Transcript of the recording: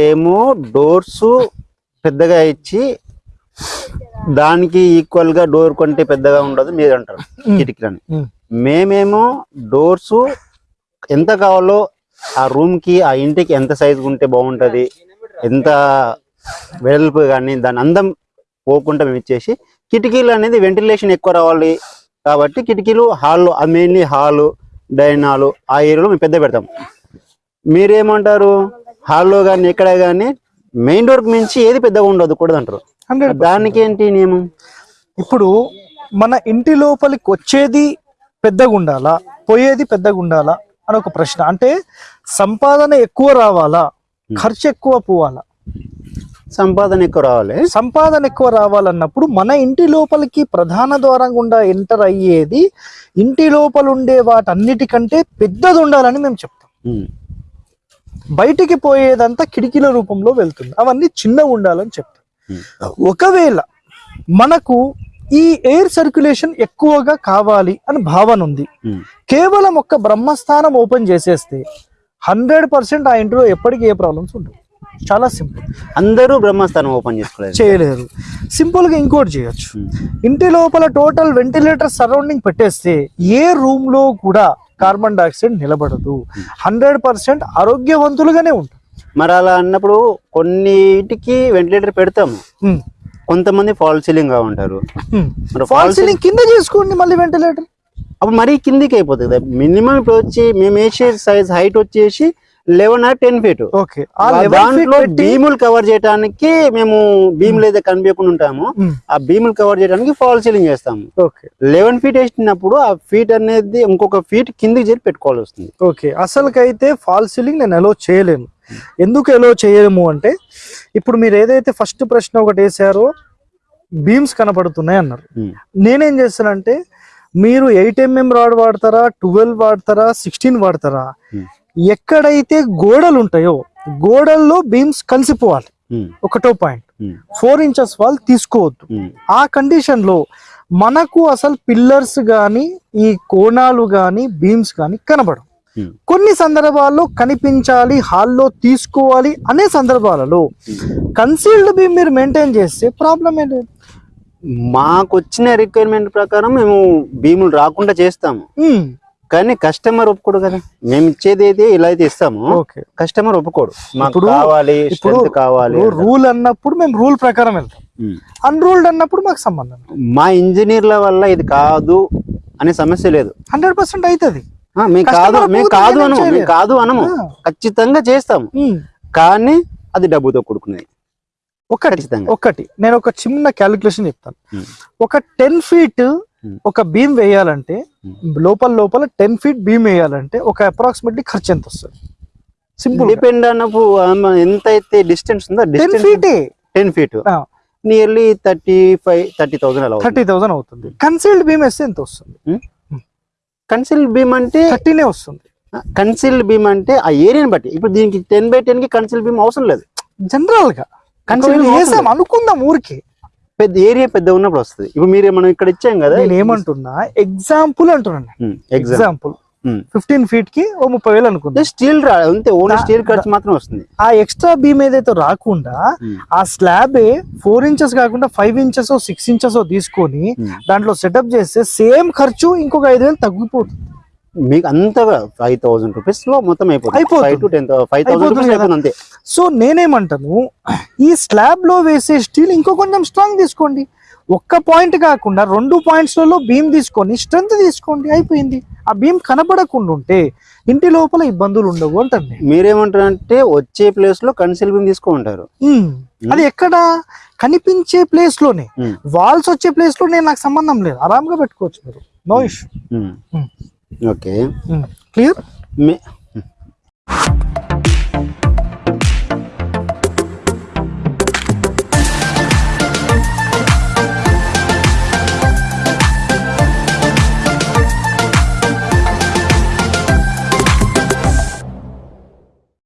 ఏమో డోర్స్ పెద్దగా ఇచ్చి దానికి ఈక్వల్గా డోర్ కొంటే పెద్దగా ఉండదు మీరు అంటారు కిటికీలని. మేమేమో డోర్స్ ఎంత కావాలో ఆ రూమ్కి ఆ ఇంటికి ఎంత సైజ్ ఉంటే బాగుంటది ఎంత వెడల్పు కానీ దాని అందం పోకుండా మేము ఇచ్చేసి కిటికీలు అనేది వెంటిలేషన్ ఎక్కువ రావాలి కాబట్టి కిటికీలు హాల్లో మెయిన్లీ హాలు డైనింగ్ హాలు ఆ ఏరియాలో మేము పెద్ద పెడతాం. మీరేమంటారు? హాల్లో కానీ ఎక్కడ కానీ మెయిన్ డోర్ మించి ఏది పెద్దగా ఉండదు కూడదు అంటారు హండ్రెడ్ దానికి ఏంటి నియమం? ఇప్పుడు మన ఇంటి లోపలికి వచ్చేది పెద్దగా ఉండాలా పోయేది పెద్దగా ఉండాలా అని ఒక ప్రశ్న. అంటే సంపాదన ఎక్కువ రావాలా ఖర్చు ఎక్కువ పోవాలా? సంపాదన ఎక్కువ రావాలి. సంపాదన ఎక్కువ రావాలన్నప్పుడు మన ఇంటి లోపలికి ప్రధాన ద్వారం గుండా ఎంటర్ అయ్యేది ఇంటి లోపల ఉండే వాటన్నిటికంటే పెద్దది ఉండాలని మేము చెప్తాం. బయటికి పోయేదంతా కిటికీల రూపంలో వెళ్తుంది. అవన్నీ చిన్నగా ఉండాలని చెప్తాం ఉమ్. ఒకవేళ మనకు ఈ ఎయిర్ సర్క్యులేషన్ ఎక్కువగా కావాలి అని భావన ఉంది. కేవలం ఒక్క బ్రహ్మస్థానం ఓపెన్ చేసేస్తే హండ్రెడ్ పర్సెంట్ ఆ ఇంట్లో ఎప్పటికీ ఏ ప్రాబ్లమ్స్ ఉండవు. చాలా సింపుల్. అందరూ బ్రహ్మస్థానం ఓపెన్ చేసుకోలేదు. చేయలేరు. సింపుల్గా ఇంకోటి చేయొచ్చు. ఇంటి లోపల టోటల్ వెంటిలేటర్ సరౌండింగ్ పెట్టేస్తే ఏ రూమ్లో కూడా కార్బన్ డైఆక్సైడ్ నిలబడదు. హండ్రెడ్ పర్సెంట్ ఆరోగ్యవంతులుగానే ఉంటారు మరి అలా అన్నప్పుడు కొన్నిటికి వెంటిలేటర్ పెడతాము. కొంతమంది ఫాల్ సీలింగ్గా ఉంటారు. ఫాల్ ఫాల్ సీలింగ్ కింద చేసుకోండి మళ్ళీ వెంటిలేటర్ అప్పుడు మరీ కిందికి అయిపోతుంది. కదా మినిమం ఇప్పుడు వచ్చి మేము వేసే సైజ్ హైట్ వచ్చేసి eleven or ten feet. Okay. దాంట్లో భీములు కవర్ చేయడానికి మేము భీములు అయితే కనిపించకుండా ఉంటాము. ఆ భీములు కవర్ చేయడానికి ఫాల్ సీలింగ్ చేస్తాము. ఓకే. లెవెన్ ఫీట్ వేసినప్పుడు ఆ ఫీట్ అనేది ఇంకొక ఫీట్ కిందికి చేరి పెట్టుకోవాల్సి వస్తుంది. ఓకే. అసలుకైతే ఫాల్ సీలింగ్ నేను ఎలో చేయలేను. ఎందుకు ఎలో చేయలేము అంటే ఇప్పుడు మీరు ఏదైతే ఫస్ట్ ప్రశ్న ఒకటి వేసారో బీమ్స్ కనపడుతున్నాయి అన్నారు. నేనేం చేస్తానంటే మీరు ఎయిట్ ఎంఎం రాడ్ వాడతారా ట్వెల్వ్ వాడతారా సిక్స్టీన్ వాడతారా. ఎక్కడైతే గోడలు ఉంటాయో గోడల్లో బీమ్స్ కలిసిపోవాలి. ఉమ్, ఒకటో పాయింట్. ఫోర్ ఇంచెస్ వాళ్ళు తీసుకోవద్దు. ఉమ్, ఆ కండిషన్లో మనకు అసలు పిల్లర్స్ గాని ఈ కోణాలు గాని బీమ్స్ గాని కనబడవు. ఉమ్, కొన్ని సందర్భాల్లో కనిపించాలి హాల్లో తీసుకోవాలి అనే సందర్భాలలో కన్సీల్డ్ బీమ్ మీరు మెయింటైన్ చేస్తే ప్రాబ్లం ఏం లేదు. మాకు వచ్చిన రిక్వైర్మెంట్ ప్రకారం మేము భీములు రాకుండా చేస్తాము. కానీ కస్టమర్ ఒప్పుకోడు కదా. మేము ఇచ్చేది అయితే ఇలా అయితే ఇస్తాము. ఓకే. కస్టమర్ ఒప్పుకోడు. మాకు ఇప్పుడు- కావాలి ఇప్పుడు కావాలి రూల్ అన్నప్పుడు మేము రూల్ ప్రకారం వెళ్తాం. అన్రూల్డ్ అన్నప్పుడు మాకు సంబంధం మా ఇంజనీర్ల వల్ల ఇది కాదు అనే సమస్య లేదు. హండ్రెడ్ పర్సెంట్ అవుతుంది మేము కాదు మేము కాదు అనము మేము. కాదు అనము. ఖచ్చితంగా చేస్తాము. కానీ అది డబ్బుతో కూడుకునేది ఒకటి ఒకటి. నేను ఒక చిన్న క్యాలిక్యులేషన్ చెప్తాను. ఒక టెన్ ఫీట్. ఒక బీమ్ వేయాలంటే ఉమ్. లోపల లోపల టెన్ ఫీట్ బీమ్ వేయాలంటే ఒక అప్రాక్సిమేట్లీ ఖర్చు ఎంత వస్తుంది? సింపుల్ డిపెండ్ అన్నప్పుడు ఎంత అయితే డిస్టెన్స్ ఉందో ten distance ఫీటే ten feet nearly thirty five thirty thousand అలా థర్టీ థౌసండ్ అవుతుంది. కన్సీల్డ్ బీమ్ వేస్తే ఎంత వస్తుంది? కన్సిల్ బీమ్ అంటే థర్టీనే వస్తుంది. కన్సిల్ బీమ్ అంటే ఆ ఏరియాని బట్టి. ఇప్పుడు దీనికి టెన్ బై టెన్కి కన్సిల్ బీమ్ అవసరం లేదు. జనరల్గా. Beam వేసాం అనుకుందాం ఊరికి. పెద్ద ఏరియా పెద్ద ఉన్నప్పుడు వస్తుంది. ఇప్పుడు మీరు మనం ఇక్కడ ఇచ్చాం కదా నేను ఏమంటున్నా ఎగ్జాంపుల్ అంటున్నాను ఎగ్జాంపుల్ ఫిఫ్టీన్ ఫీట్కి ఓ ముప్పై వేలు అనుకుందా. స్టీల్ రా అంతే ఓన్లీ దా- స్టీల్ ఖర్చు మాత్రం వస్తుంది. ఆ ఎక్స్ట్రా బీమ్ ఏదైతే రాకుండా. ఆ స్లాబ్ ఫోర్ ఇంచెస్ కాకుండా ఫైవ్ ఇంచెస్ సిక్స్ ఇంచెస్ తీసుకొని. దాంట్లో సెటప్ చేస్తే సేమ్ ఖర్చు ఇంకొక ఐదు వేలు తగ్గిపోతుంది. మీకు అంతగా ఫైవ్ థౌసండ్ రూపీస్లో మొత్తం అయిపోతుంది. Five to ten five thousand rupees. అయిపోతుంది అంతే. సో నేనేమంటాను ఈ స్లాబ్లో వేసే స్టీల్ ఇంకో కొంచెం స్ట్రాంగ్ తీసుకోండి. ఒక్క పాయింట్ కాకుండా రెండు పాయింట్స్లలో బీమ్ తీసుకొని స్ట్రెంత్ తీసుకోండి. అయిపోయింది. ఆ బీమ్ కనబడకుండా ఉంటే ఇంటి లోపల ఇబ్బందులు ఉండవు నేను. మీరేమంటారంటే వచ్చే ప్లేస్లో కన్సిల్ బీమ్ తీసుకుంటారు. అది ఎక్కడ? కనిపించే ప్లేస్లోనే. వాల్స్ వచ్చే ప్లేస్లో నేను నాకు సంబంధం లేదు. ఆరాంగా పెట్టుకోవచ్చు మీరు. నో ఇష్యూ ఓకే క్లియర్ మే-